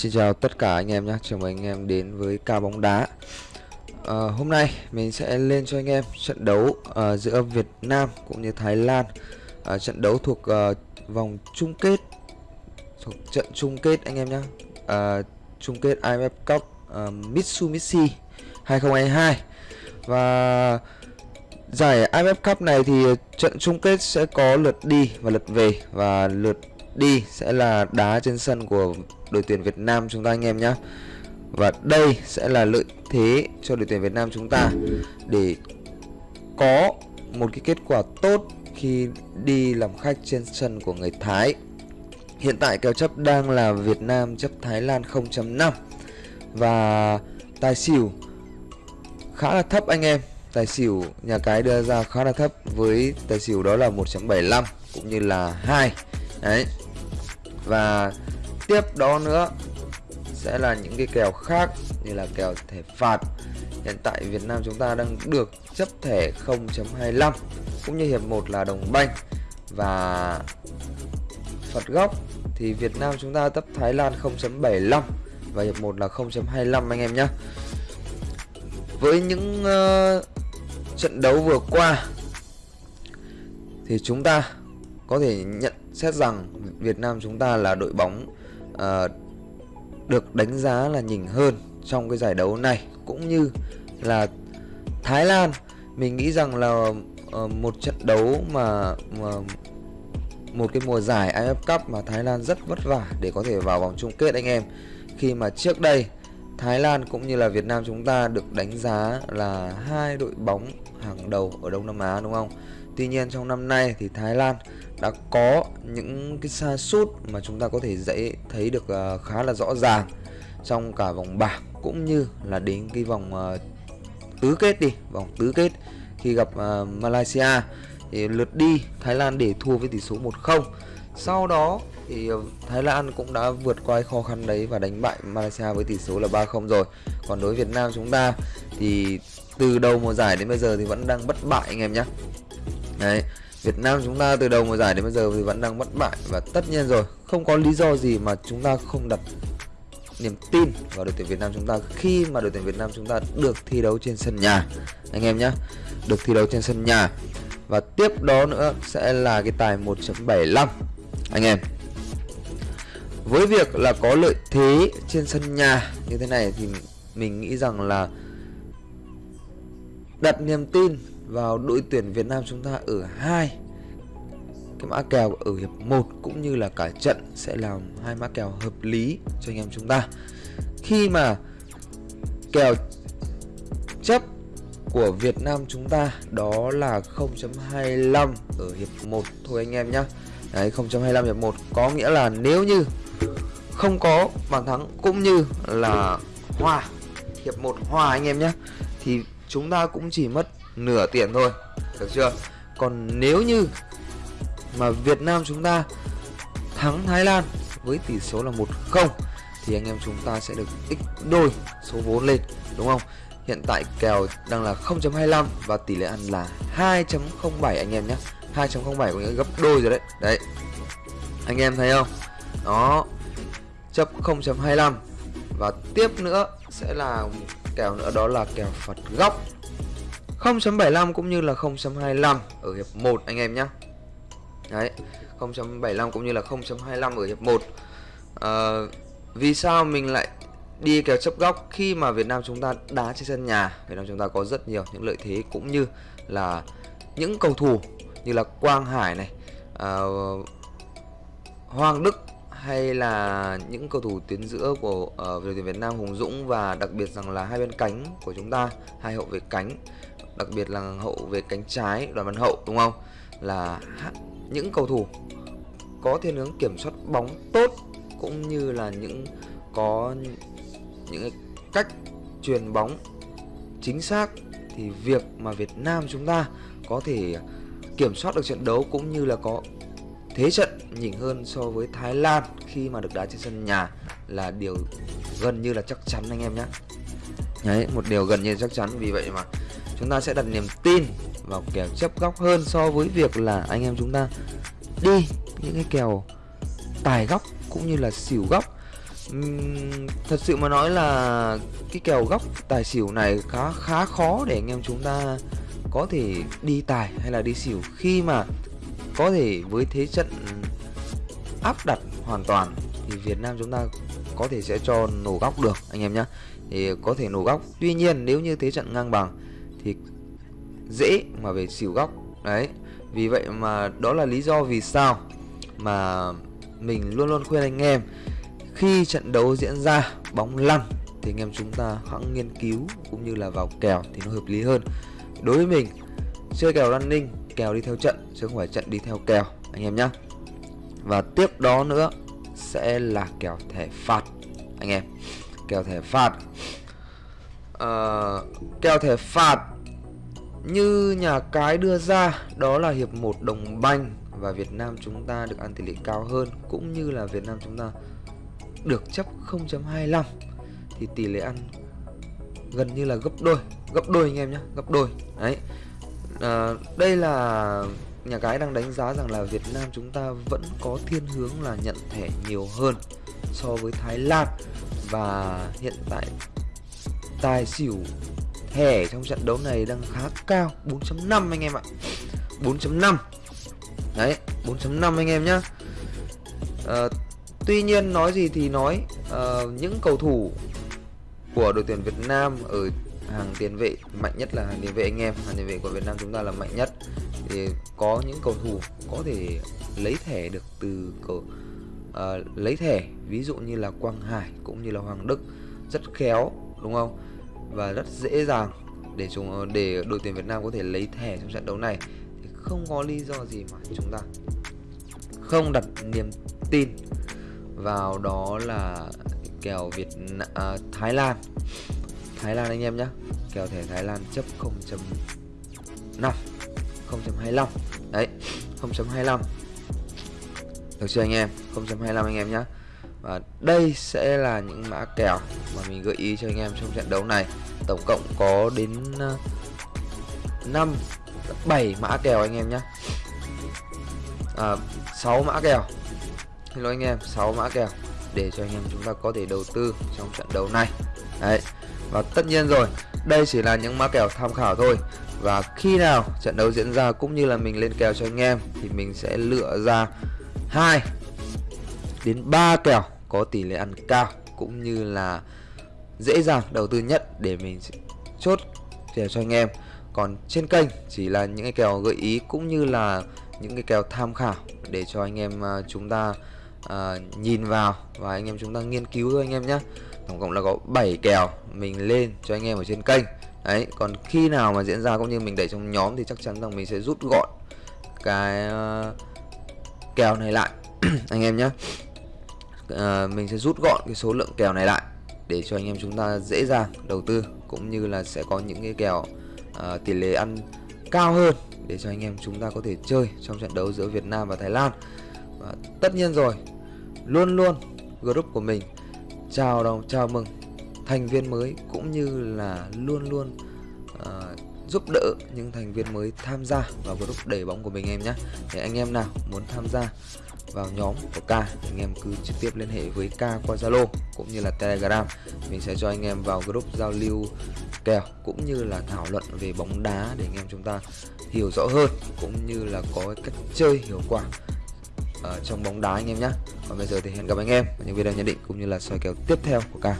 Xin chào tất cả anh em nhé, chào mừng anh em đến với ca bóng đá. À, Hôm nay mình sẽ lên cho anh em trận đấu uh, giữa Việt Nam cũng như Thái Lan. Uh, Trận đấu thuộc uh, vòng chung kết thuộc trận chung kết anh em nhé uh, Chung kết IMF Cup uh, Mitsubishi 2022 Và giải IMF Cup này thì trận chung kết sẽ có lượt đi và lượt về. Và lượt đi sẽ là đá trên sân của đội tuyển Việt Nam chúng ta, anh em nhé Và đây sẽ là lợi thế cho đội tuyển Việt Nam chúng ta để có một cái kết quả tốt khi đi làm khách trên sân của người Thái. Hiện tại kèo chấp đang là Việt Nam chấp Thái Lan 0.5 Và tài xỉu khá là thấp, anh em. Tài xỉu nhà cái đưa ra khá là thấp với tài xỉu đó là 1.75 cũng như là 2 Đấy. Và tiếp đó nữa sẽ là những cái kèo khác như là kèo thẻ phạt. Hiện tại Việt Nam chúng ta đang được chấp thẻ 0.25 cũng như hiệp 1 là đồng banh. Và phạt góc thì Việt Nam chúng ta chấp Thái Lan 0.75 và hiệp 1 là 0.25 anh em nhé. Với những uh, trận đấu vừa qua thì chúng ta có thể nhận xét rằng Việt Nam chúng ta là đội bóng uh, được đánh giá là nhỉnh hơn trong cái giải đấu này cũng như là Thái Lan mình nghĩ rằng là uh, một trận đấu mà, mà một cái mùa giải AFF Cup mà Thái Lan rất vất vả để có thể vào vòng chung kết anh em khi mà trước đây Thái Lan cũng như là Việt Nam chúng ta được đánh giá là hai đội bóng hàng đầu ở Đông Nam Á đúng không? Tuy nhiên trong năm nay thì Thái Lan đã có những cái xa sút mà chúng ta có thể dễ thấy được ờ, khá là rõ ràng trong cả vòng bảng cũng như là đến cái vòng uh, tứ kết đi vòng tứ kết khi gặp uh, Malaysia. Thì lượt đi Thái Lan để thua với tỷ số 1-0 sau đó thì Thái Lan cũng đã vượt qua khó khăn đấy và đánh bại Malaysia với tỷ số là 3-0 rồi. Còn đối với Việt Nam chúng ta thì từ đầu mùa giải đến bây giờ thì vẫn đang bất bại anh em nhé đấy, Việt Nam chúng ta từ đầu mùa giải đến bây giờ thì vẫn đang bất bại và tất nhiên rồi, không có lý do gì mà chúng ta không đặt niềm tin vào đội tuyển Việt Nam chúng ta khi mà đội tuyển Việt Nam chúng ta được thi đấu trên sân nhà. Anh em nhé được thi đấu trên sân nhà. Và tiếp đó nữa sẽ là cái tài 1.75 anh em, với việc là có lợi thế trên sân nhà như thế này thì mình nghĩ rằng là đặt niềm tin vào đội tuyển Việt Nam chúng ta ở hai cái mã kèo ở hiệp 1 cũng như là cả trận sẽ làm hai mã kèo hợp lý cho anh em chúng ta. Khi mà kèo chấp của Việt Nam chúng ta đó là 0.25 ở hiệp 1 thôi anh em nhá Đấy 0.25 hiệp 1 có nghĩa là nếu như không có bàn thắng cũng như là hòa, hiệp 1 hòa anh em nhé thì chúng ta cũng chỉ mất nửa tiền thôi, được chưa? Còn nếu như mà Việt Nam chúng ta thắng Thái Lan với tỷ số là 1-0 thì anh em chúng ta sẽ được x đôi số vốn lên, đúng không? Hiện tại kèo đang là 0.25 và tỷ lệ ăn là 2.07 anh em nhé. 2.07 có nghĩa gấp đôi rồi đấy. Đấy. Anh em thấy không? Đó chấp 0.25 và tiếp nữa sẽ là kèo nữa, đó là kèo phạt góc. 0.75 cũng như là 0.25 ở hiệp 1 anh em nhé Đấy 0.75 cũng như là 0.25 ở hiệp 1 à, ờ, Vì sao mình lại đi kèo chấp góc khi mà Việt Nam chúng ta đá trên sân nhà? Việt Nam chúng ta có rất nhiều những lợi thế cũng như là những cầu thủ như là Quang Hải này à, Hoàng Đức hay là những cầu thủ tuyến giữa của uh, đội tuyển Việt Nam Hùng Dũng và đặc biệt rằng là hai bên cánh của chúng ta hai hậu vệ cánh đặc biệt là hậu vệ cánh trái đoàn văn hậu đúng không? Là những cầu thủ có thiên hướng kiểm soát bóng tốt cũng như là những có những cách truyền bóng chính xác thì việc mà Việt Nam chúng ta có thể kiểm soát được trận đấu cũng như là có thế trận nhỉnh hơn so với Thái Lan khi mà được đá trên sân nhà là điều gần như là chắc chắn anh em nhé. Đấy, một điều gần như chắc chắn. Vì vậy mà chúng ta sẽ đặt niềm tin vào kèo chấp góc hơn so với việc là anh em chúng ta đi những cái kèo tài góc cũng như là xỉu góc. Uhm, thật sự mà nói là cái kèo góc tài xỉu này khá khá khó để anh em chúng ta có thể đi tài hay là đi xỉu khi mà có thể với thế trận áp đặt hoàn toàn thì Việt Nam chúng ta có thể sẽ cho nổ góc được, anh em nhé thì có thể nổ góc. Tuy nhiên, nếu như thế trận ngang bằng thì dễ mà về xỉu góc. Đấy, vì vậy mà đó là lý do vì sao mà mình luôn luôn khuyên anh em, khi trận đấu diễn ra bóng lăn thì anh em chúng ta hãy nghiên cứu cũng như là vào kèo thì nó hợp lý hơn. Đối với mình, chơi kèo running kèo đi theo trận chứ không phải trận đi theo kèo anh em nhé và tiếp đó nữa sẽ là kèo thẻ phạt anh em. Kèo thẻ phạt. À, kèo thẻ phạt như nhà cái đưa ra đó là hiệp 1 đồng banh và Việt Nam chúng ta được ăn tỷ lệ cao hơn cũng như là Việt Nam chúng ta được chấp 0.25 thì tỷ lệ ăn gần như là gấp đôi gấp đôi anh em nhé gấp đôi. Đấy à, đây là nhà cái đang đánh giá rằng là Việt Nam chúng ta vẫn có thiên hướng là nhận thẻ nhiều hơn so với Thái Lan. Và hiện tại tài xỉu thẻ trong trận đấu này đang khá cao 4.5 anh em ạ. 4.5 đấy 4.5 anh em nhá. À, tuy nhiên nói gì thì nói à, những cầu thủ của đội tuyển Việt Nam ở hàng tiền vệ mạnh nhất là hàng tiền vệ anh em. Hàng tiền vệ của Việt Nam chúng ta là mạnh nhất. Thì có những cầu thủ có thể lấy thẻ được từ cầu uh, lấy thẻ ví dụ như là Quang Hải cũng như là Hoàng Đức rất khéo đúng không? Và rất dễ dàng để chúng để đội tuyển Việt Nam có thể lấy thẻ trong trận đấu này. Thì không có lý do gì mà chúng ta không đặt niềm tin vào đó là kèo Việt uh, Thái Lan. Thái Lan anh em nhé kèo thẻ Thái Lan chấp 0.5 0.25 đấy 0.25 được chưa anh em? 0.25 anh em nhé và đây sẽ là những mã kèo mà mình gợi ý cho anh em trong trận đấu này. Tổng cộng có đến ờ, 5 7 mã kèo anh em nhé à, 6 mã kèo. Hello anh em 6 mã kèo để cho anh em chúng ta có thể đầu tư trong trận đấu này. Đấy và tất nhiên rồi đây chỉ là những mã kèo tham khảo thôi. Và khi nào trận đấu diễn ra cũng như là mình lên kèo cho anh em thì mình sẽ lựa ra hai đến 3 kèo có tỷ lệ ăn cao cũng như là dễ dàng đầu tư nhất để mình chốt kèo cho anh em. Còn trên kênh chỉ là những cái kèo gợi ý cũng như là những cái kèo tham khảo để cho anh em à, chúng ta uh, nhìn vào và anh em chúng ta nghiên cứu thôi anh em nhé tổng cộng là có 7 kèo mình lên cho anh em ở trên kênh. Đấy còn khi nào mà diễn ra cũng như mình đẩy trong nhóm thì chắc chắn rằng mình sẽ rút gọn cái uh, kèo này lại. Anh em nhé uh, ờ, mình sẽ rút gọn cái số lượng kèo này lại để cho anh em chúng ta dễ dàng đầu tư cũng như là sẽ có những cái kèo uh, tỷ lệ ăn cao hơn để cho anh em chúng ta có thể chơi trong trận đấu giữa Việt Nam và Thái Lan. Và tất nhiên rồi luôn luôn group của mình chào đồng chào mừng. Thành viên mới cũng như là luôn luôn uh, giúp đỡ những thành viên mới tham gia vào group đẩy bóng của mình em nhé để anh em nào muốn tham gia vào nhóm của K anh em cứ trực tiếp liên hệ với K qua Zalo cũng như là Telegram. Mình sẽ cho anh em vào group giao lưu kèo cũng như là thảo luận về bóng đá để anh em chúng ta hiểu rõ hơn cũng như là có cách chơi hiệu quả ở trong bóng đá anh em nhé còn bây giờ thì hẹn gặp anh em ở những video nhận định cũng như là soi kèo tiếp theo của ca.